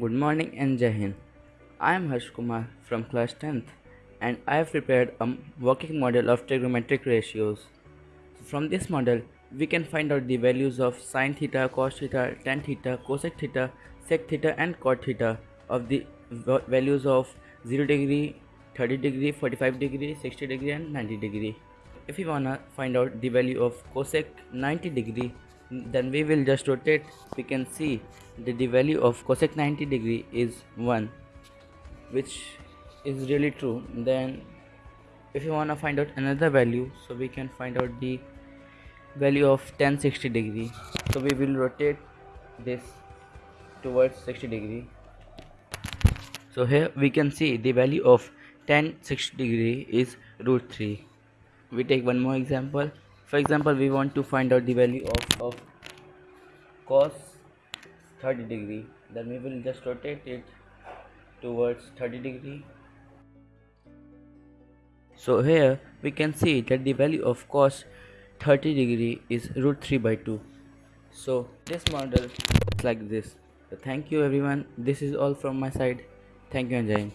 Good morning and Jai Hind. I am Harsh Kumar from class 10th and I have prepared a working model of trigonometric ratios. From this model, we can find out the values of sine theta, cos theta, tan theta, cosec theta, sec theta and cot theta of the values of 0 degree, 30 degree, 45 degree, 60 degree and 90 degree. If we wanna find out the value of cosec 90 degree, then we will just rotate. We can see that the value of cosec 90 degree is 1 which is really true. Then if you want to find out another value so we can find out the value of tan 60 degree. So we will rotate this towards 60 degree. So here we can see the value of tan 60 degree is root 3 we take one more example for example we want to find out the value of, of cos 30 degree. Then we will just rotate it towards 30 degree. So here we can see that the value of cos 30 degree is root 3 by 2 so this model is like this. So thank you everyone. This is all from my side. Thank you and